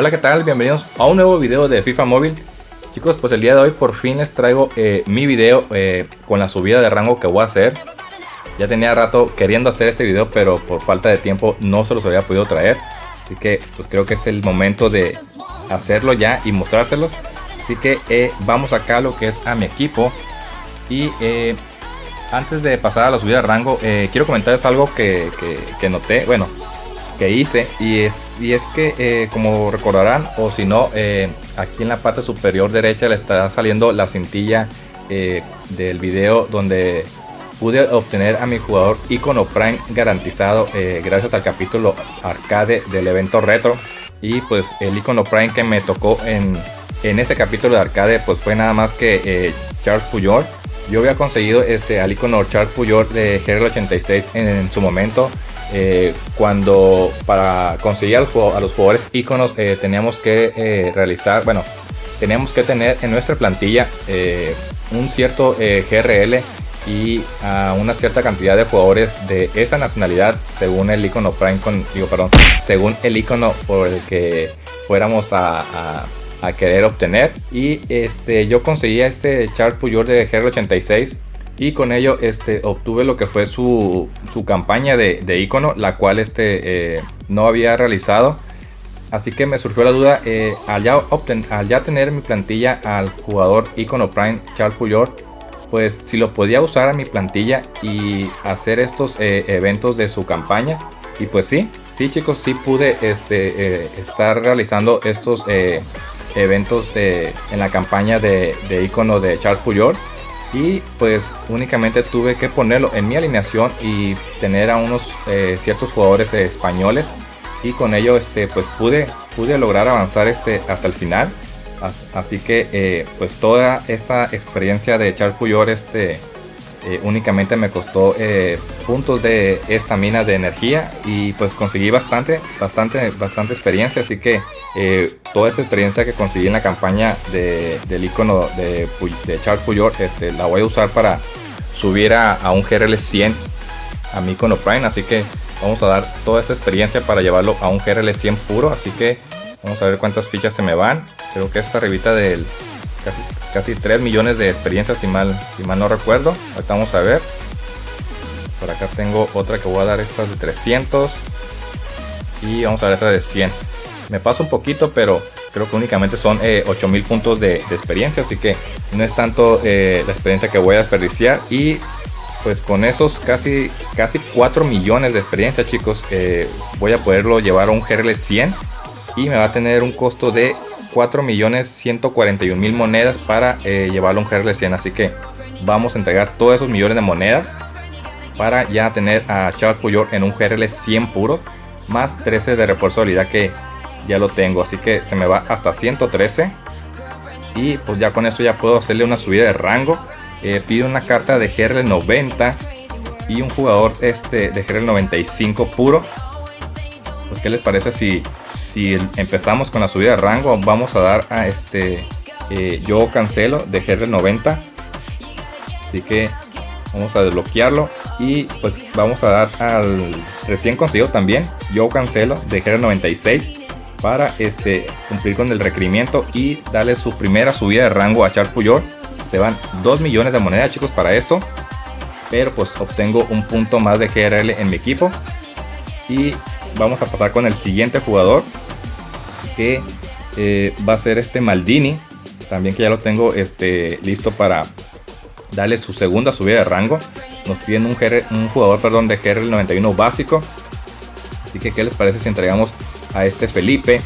Hola, ¿qué tal? Bienvenidos a un nuevo video de FIFA Móvil. Chicos, pues el día de hoy por fin les traigo eh, mi video eh, con la subida de rango que voy a hacer. Ya tenía rato queriendo hacer este video, pero por falta de tiempo no se los había podido traer. Así que pues creo que es el momento de hacerlo ya y mostrárselos. Así que eh, vamos acá a lo que es a mi equipo. Y antes de pasar a la subida de rango, quiero comentarles algo que, que noté. Bueno, que hice y es, y es que eh, como recordarán o si no eh, aquí en la parte superior derecha le está saliendo la cintilla eh, del video donde pude obtener a mi jugador icono prime garantizado gracias al capítulo arcade del evento retro. Y pues el icono prime que me tocó en, en ese capítulo de arcade pues fue nada más que Charles Puyol yo había conseguido este al icono Charles Puyol de GR86 en su momento eh, cuando para conseguir a los jugadores iconos eh, teníamos que eh, realizar, bueno, teníamos que tener en nuestra plantilla un cierto GRL y a una cierta cantidad de jugadores de esa nacionalidad según el icono Prime con, digo, perdón, según el icono por el que fuéramos a, a, querer obtener. Y este yo conseguí este Charles Puyol de GR86 y con ello este, obtuve lo que fue su, campaña de, icono, la cual este, eh, no había realizado. Así que me surgió la duda, eh, al, ya al, ya tener mi plantilla al jugador icono Prime Charles Puyol, pues si lo podía usar a mi plantilla y hacer estos eh, eventos de su campaña. Y pues sí, sí chicos, sí pude este, estar realizando estos eventos en la campaña de, de icono de Charles Puyol y pues únicamente tuve que ponerlo en mi alineación y tener a unos eh, ciertos jugadores españoles. Y con ello este pues pude pude lograr avanzar este hasta el final. Así que eh, pues toda esta experiencia de echar este eh, únicamente me costó eh, puntos de esta mina de energía y pues conseguí bastante, bastante, bastante experiencia. Así que eh, toda esa experiencia que conseguí en la campaña de, del icono de, Charles Puyol, este, la voy a usar para subir a, un GRL 100 a mi icono Prime. Así que vamos a dar toda esa experiencia para llevarlo a un GRL 100 puro. Así que vamos a ver cuántas fichas se me van. Creo que esta arribita del casi, casi 3 millones de experiencias si mal, si mal no recuerdo. Ahorita vamos a ver. Por acá tengo otra que voy a dar estas de 300. Y vamos a ver esta de 100. Me pasa un poquito, pero creo que únicamente son eh, 8000 puntos de, experiencia. Así que no es tanto eh, la experiencia que voy a desperdiciar. Y pues con esos casi, casi 4 millones de experiencia chicos, eh, voy a poderlo llevar a un GRL 100. Y me va a tener un costo de 4.141.000 monedas para eh, llevarlo a un GRL 100 así que vamos a entregar todos esos millones de monedas para ya tener a Charles Puyol en un GRL 100 puro más 13 de refuerzo de habilidad que ya lo tengo. Así que se me va hasta 113 y pues ya con esto ya puedo hacerle una subida de rango. Eh, pido una carta de GRL 90 y un jugador este de GRL 95 puro. Pues qué les parece si si empezamos con la subida de rango vamos a dar a este eh, yo cancelo de GR90 así que vamos a desbloquearlo y pues vamos a dar al recién conseguido también yo cancelo de GR96 para este cumplir con el requerimiento y darle su primera subida de rango a Charles Puyol. Se van 2 millones de monedas chicos para esto. Pero pues obtengo un punto más de GRL en mi equipo. Y vamos a pasar con el siguiente jugador eh, va a ser este Maldini también que ya lo tengo este, listo para darle su segunda subida de rango. Nos piden un, un jugador perdón, de GRL 91 básico. Así que qué les parece si entregamos a este Felipe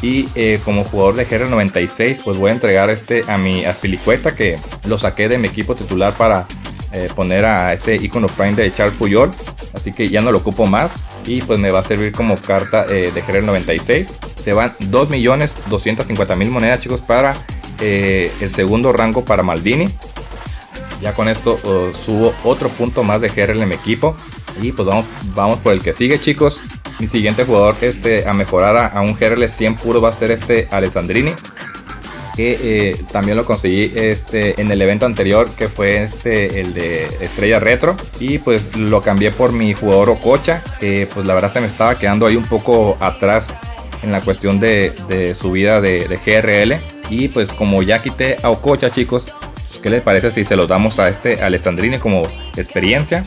y eh, como jugador de GR 96 pues voy a entregar este a mi Aspilicueta que lo saqué de mi equipo titular para eh, poner a ese icono prime de Charles Puyol así que ya no lo ocupo más. Y pues me va a servir como carta eh, de GR 96 se van 2.250.000 monedas chicos para eh, el segundo rango para Maldini. Ya con esto oh, subo otro punto más de GR en mi equipo. Y pues vamos, vamos por el que sigue chicos. Mi siguiente jugador este, a mejorar a, a un GRL 100 puro va a ser este Alessandrini que eh, también lo conseguí este, en el evento anterior que fue este el de Estrella Retro y pues lo cambié por mi jugador Ococha que pues la verdad se me estaba quedando ahí un poco atrás en la cuestión de, subida de, de, GRL. Y pues como ya quité a Ococha chicos, ¿qué les parece si se los damos a este Alessandrini como experiencia?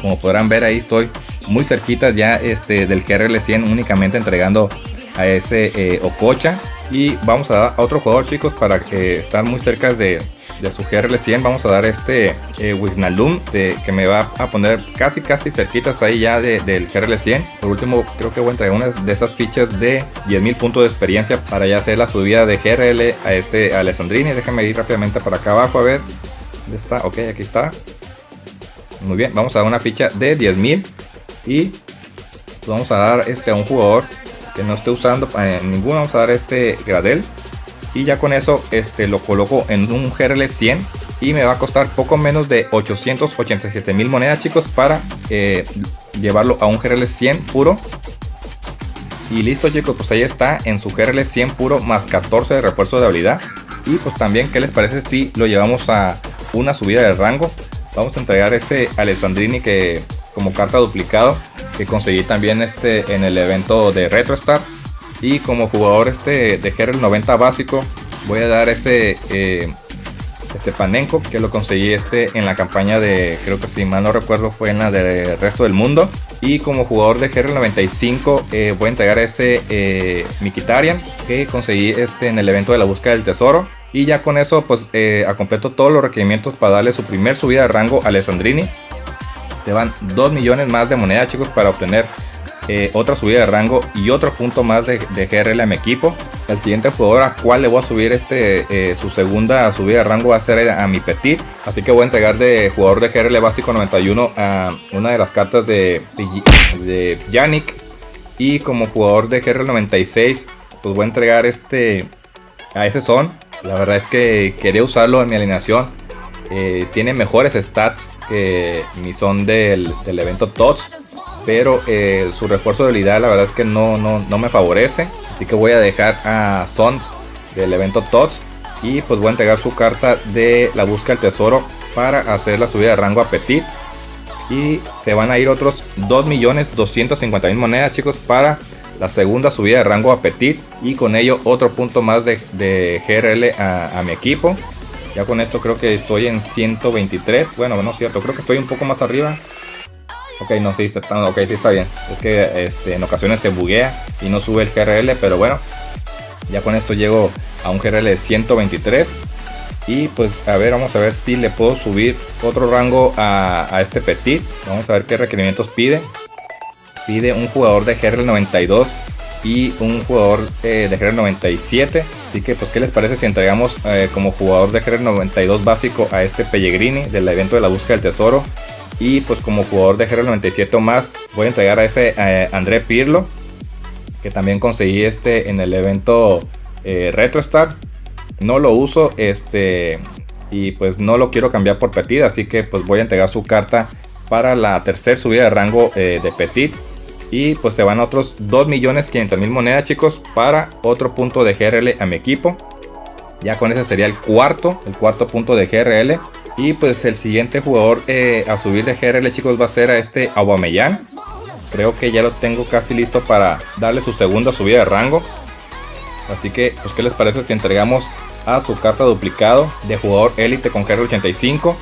Como podrán ver ahí estoy muy cerquita ya este, del GRL 100 únicamente entregando a ese eh, Ococha. Y vamos a dar a otro jugador chicos para eh, estar muy cerca de, de su GRL 100 vamos a dar este eh, Wisnalum que me va a poner casi casi cerquitas ahí ya del GRL 100 por último creo que voy a entregar una de estas fichas de 10.000 puntos de experiencia para ya hacer la subida de GRL a este Alessandrini. Déjame ir rápidamente para acá abajo a ver. ¿dónde está? ok aquí está. Muy bien vamos a dar una ficha de 10.000 y vamos a dar este a un jugador que no esté usando eh, ninguno vamos a dar este Gradel. Y ya con eso este, lo coloco en un GRL 100 y me va a costar poco menos de 887 mil monedas chicos para eh, llevarlo a un GRL 100 puro. Y listo chicos pues ahí está en su GRL 100 puro más 14 de refuerzo de habilidad. Y pues también qué les parece si lo llevamos a una subida de rango vamos a entregar ese Alessandrini que como carta duplicado que conseguí también este en el evento de RetroStar y como jugador este de GRL 90 básico, voy a dar ese eh, este Panenko que lo conseguí este en la campaña de, creo que si mal no recuerdo, fue en la de resto del mundo. Y como jugador de GRL 95 eh, voy a entregar ese eh, Mikitarian que conseguí este en el evento de la búsqueda del tesoro. Y ya con eso pues eh, completo todos los requerimientos para darle su primer subida de rango a Alessandrini. Se van 2 millones más de moneda chicos para obtener eh, otra subida de rango y otro punto más de, GRL a mi equipo. El siguiente jugador a cual le voy a subir este eh, su segunda subida de rango va a ser a, mi Petit. Así que voy a entregar de jugador de GRL básico 91 a una de las cartas de, de Yannick. Y como jugador de GRL 96 pues voy a entregar este a ese son. La verdad es que quería usarlo en mi alineación. Eh, tiene mejores stats que mi son del, del evento TOTS pero eh, su refuerzo de habilidad la verdad es que no, no, me favorece. Así que voy a dejar a Sons del evento TOTS y pues voy a entregar su carta de la búsqueda del tesoro para hacer la subida de rango a Petit. Y se van a ir otros 2.250.000 monedas chicos para la segunda subida de rango a Petit. Y con ello otro punto más de, GRL a mi equipo. Ya con esto creo que estoy en 123. Bueno, no es cierto, creo que estoy un poco más arriba. Ok, no, sí, está, okay, sí está bien. Es que este, en ocasiones se buguea y no sube el GRL, pero bueno. Ya con esto llego a un GRL de 123. Y pues a ver, vamos a ver si le puedo subir otro rango a, este Petit. Vamos a ver qué requerimientos pide. Pide un jugador de GRL 92 y un jugador eh, de GRL 97. Así que pues qué les parece si entregamos eh, como jugador de GRL 92 básico a este Pellegrini del evento de la búsqueda del tesoro y pues como jugador de GR97 o más, voy a entregar a ese eh, André Pirlo, que también conseguí este en el evento RetroStar. No lo uso, este, y pues no lo quiero cambiar por Petit, así que pues voy a entregar su carta para la tercera subida de rango de Petit. Y pues se van otros 2.500.000 monedas chicos para otro punto de GRL a mi equipo. Ya con ese sería el cuarto, el cuarto punto de GRL. Y pues el siguiente jugador eh, a subir de GRL chicos va a ser a este Aubameyang. Creo que ya lo tengo casi listo para darle su segunda subida de rango. Así que pues qué les parece si entregamos a su carta duplicado de jugador élite con GRL 85.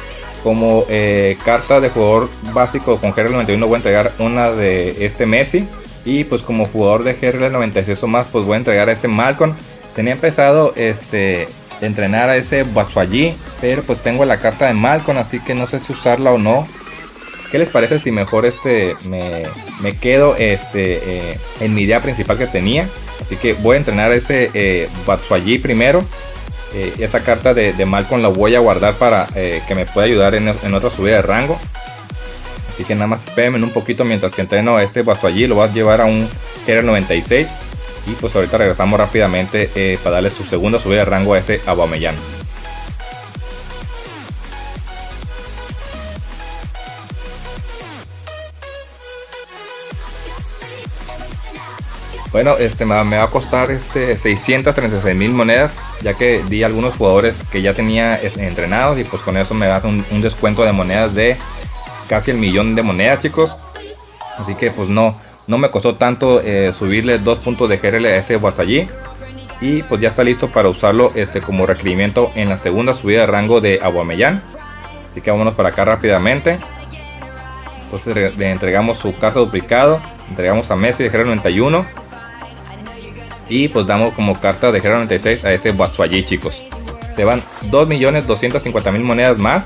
Como eh, carta de jugador básico con GRL 91 voy a entregar una de este Messi. Y pues como jugador de GRL 96 o más pues voy a entregar a ese Malcolm. Tenía empezado este entrenar a ese Batshuayi, pero pues tengo la carta de Malcolm, así que no sé si usarla o no. ¿Qué les parece si mejor este me, quedo este eh, en mi idea principal que tenía? Así que voy a entrenar a ese eh, primero. Eh, esa carta de, de, Malcolm la voy a guardar para eh, que me pueda ayudar en, otra subida de rango. Así que nada más espérenme un poquito mientras que entreno este Batshuayi. Lo voy a llevar a un Killer 96. Y pues ahorita regresamos rápidamente eh, para darle su segunda subida de rango a ese Aubameyang. Bueno, este me va a costar este 636 mil monedas, ya que di algunos jugadores que ya tenía este, entrenados y pues con eso me da un, descuento de monedas de casi el millón de monedas, chicos. Así que pues no, No me costó tanto eh, subirle dos puntos de GRL a ese allí Y pues ya está listo para usarlo este, como requerimiento en la segunda subida de rango de Aguamellán. Así que vámonos para acá rápidamente. Entonces le entregamos su carta duplicado. Entregamos a Messi de GR 91. Y pues damos como carta de GR 96 a ese allí chicos. Se van 2.250.000 monedas más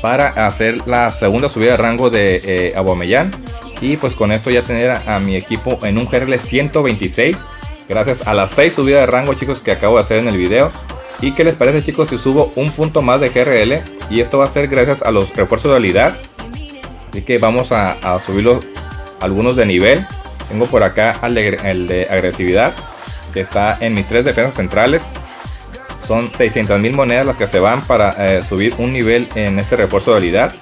para hacer la segunda subida de rango de eh, y pues con esto ya tener a, mi equipo en un GRL 126 gracias a las 6 subidas de rango chicos que acabo de hacer en el video. Y qué les parece chicos si subo un punto más de GRL y esto va a ser gracias a los refuerzos de habilidad. Así que vamos a, a subirlos algunos de nivel tengo por acá el de, agresividad que está en mis tres defensas centrales son 600 mil monedas las que se van para eh, subir un nivel en este refuerzo de habilidad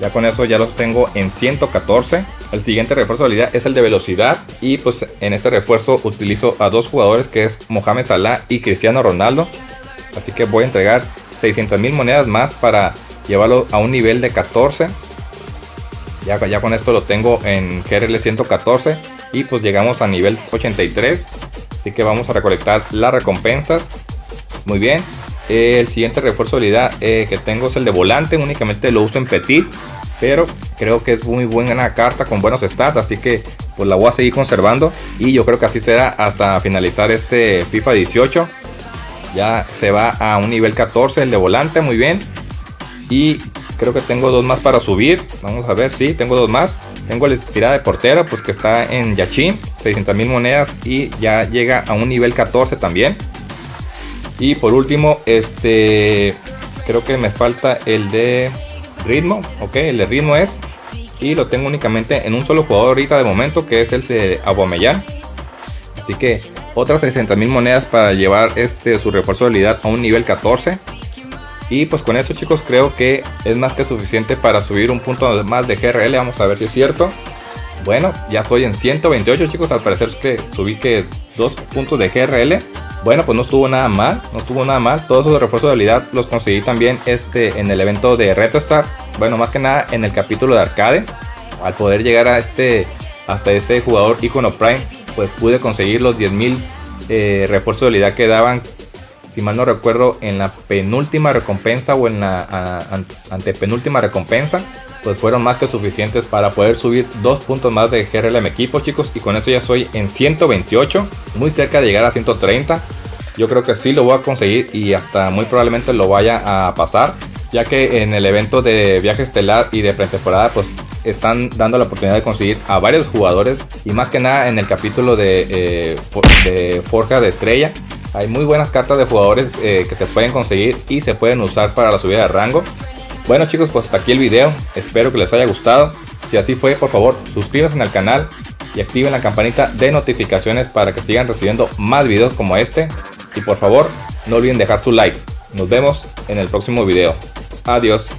ya con eso ya los tengo en 114 el siguiente refuerzo de habilidad es el de velocidad y pues en este refuerzo utilizo a dos jugadores que es Mohamed Salah y Cristiano Ronaldo. Así que voy a entregar 600 mil monedas más para llevarlo a un nivel de 14. Ya, ya con esto lo tengo en GRL 114 y pues llegamos a nivel 83. Así que vamos a recolectar las recompensas. Muy bien. El siguiente refuerzo de habilidad eh, que tengo es el de volante. Únicamente lo uso en Petit. Pero creo que es muy buena carta con buenos stats. Así que pues la voy a seguir conservando. Y yo creo que así será hasta finalizar este FIFA 18. Ya se va a un nivel 14 el de volante. Muy bien. Y creo que tengo dos más para subir. Vamos a ver, si tengo dos más. Tengo el estirada de portero, pues que está en Yachin, 600 mil monedas y ya llega a un nivel 14 también. Y por último, este, creo que me falta el de ritmo, ok, el de ritmo es y lo tengo únicamente en un solo jugador ahorita de momento que es el de Aguamellán así que otras 600 mil monedas para llevar este su refuerzo de habilidad a un nivel 14 y pues con esto chicos creo que es más que suficiente para subir un punto más de GRL vamos a ver si es cierto bueno ya estoy en 128 chicos al parecer que subí que dos puntos de GRL bueno, pues no estuvo nada mal, no estuvo nada mal. Todos esos refuerzos de habilidad los conseguí también este, en el evento de RetroStar. Bueno, más que nada en el capítulo de arcade. Al poder llegar a este, hasta este jugador icono Prime, pues pude conseguir los 10.000 eh, refuerzos de habilidad que daban, si mal no recuerdo, en la penúltima recompensa o en la antepenúltima recompensa pues fueron más que suficientes para poder subir dos puntos más de GRL a mi equipo chicos. Y con esto ya soy en 128 muy cerca de llegar a 130 yo creo que sí lo voy a conseguir y hasta muy probablemente lo vaya a pasar ya que en el evento de viaje estelar y de pretemporada pues están dando la oportunidad de conseguir a varios jugadores. Y más que nada en el capítulo de, eh, de Forja de Estrella hay muy buenas cartas de jugadores eh, que se pueden conseguir y se pueden usar para la subida de rango bueno chicos, pues hasta aquí el video. Espero que les haya gustado. Si así fue, por favor, suscríbanse al canal y activen la campanita de notificaciones para que sigan recibiendo más videos como este. Y por favor, no olviden dejar su like. Nos vemos en el próximo video. Adiós.